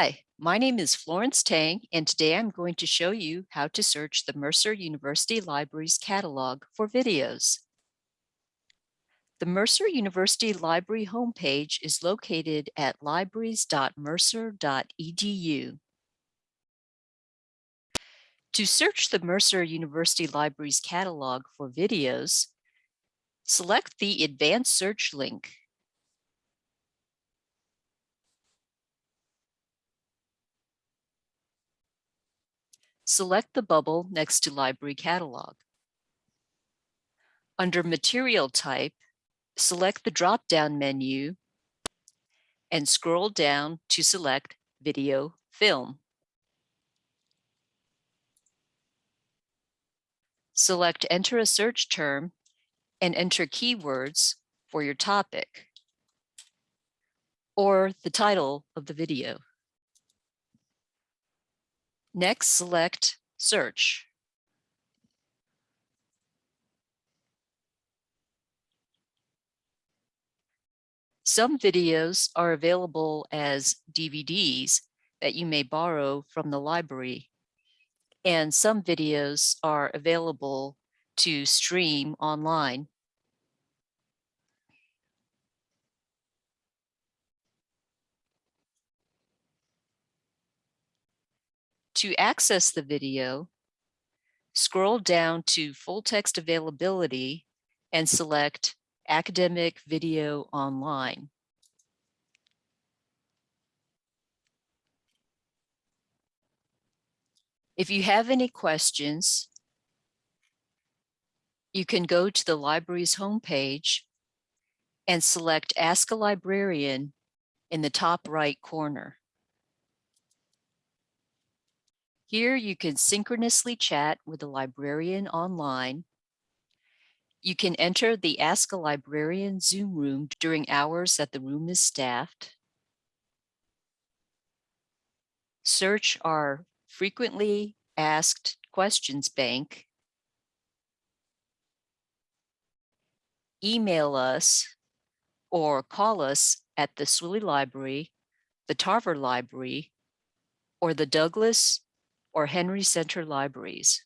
Hi, my name is Florence Tang, and today I'm going to show you how to search the Mercer University Library's catalog for videos. The Mercer University Library homepage is located at libraries.mercer.edu. To search the Mercer University Library's catalog for videos, select the Advanced Search link select the bubble next to Library Catalog. Under Material Type, select the drop-down menu and scroll down to select Video Film. Select Enter a search term and enter keywords for your topic or the title of the video. Next, select Search. Some videos are available as DVDs that you may borrow from the library, and some videos are available to stream online. To access the video, scroll down to full text availability and select Academic Video Online. If you have any questions, you can go to the library's homepage and select Ask a Librarian in the top right corner. Here you can synchronously chat with a librarian online. You can enter the Ask a Librarian Zoom room during hours that the room is staffed. Search our frequently asked questions bank. Email us or call us at the Swilley Library, the Tarver Library, or the Douglas or Henry Center Libraries.